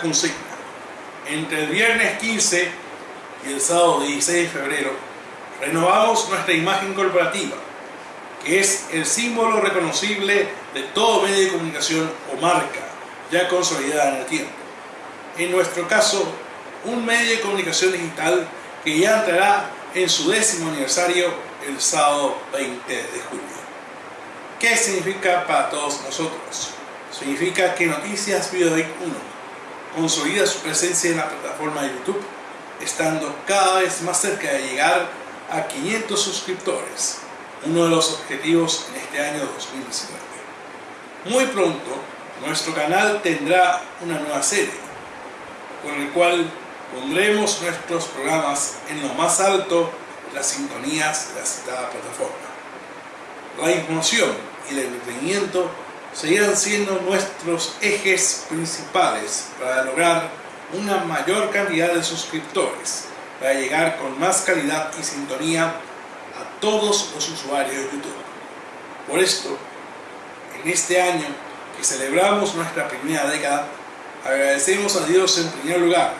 consigna. Entre el viernes 15 y el sábado 16 de febrero, renovamos nuestra imagen corporativa, que es el símbolo reconocible de todo medio de comunicación o marca ya consolidada en el tiempo. En nuestro caso, un medio de comunicación digital que ya entrará en su décimo aniversario el sábado 20 de julio. ¿Qué significa para todos nosotros? Significa que Noticias Videoic 1 consolida su presencia en la plataforma de YouTube, estando cada vez más cerca de llegar a 500 suscriptores, uno de los objetivos en este año 2019. Muy pronto, nuestro canal tendrá una nueva serie, con el cual pondremos nuestros programas en lo más alto de las sintonías de la citada plataforma. La información y el entretenimiento seguirán siendo nuestros ejes principales para lograr una mayor cantidad de suscriptores, para llegar con más calidad y sintonía a todos los usuarios de YouTube. Por esto, en este año que celebramos nuestra primera década, agradecemos a Dios en primer lugar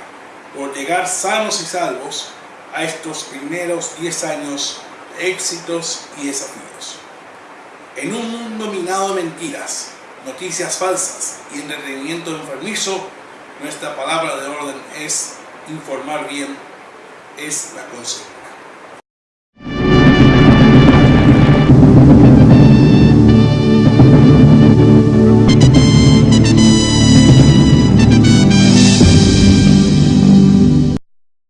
por llegar sanos y salvos a estos primeros 10 años de éxitos y desafíos. En un mundo minado de mentiras, noticias falsas y entretenimiento enfermizo, nuestra palabra de orden es informar bien, es la consecuencia.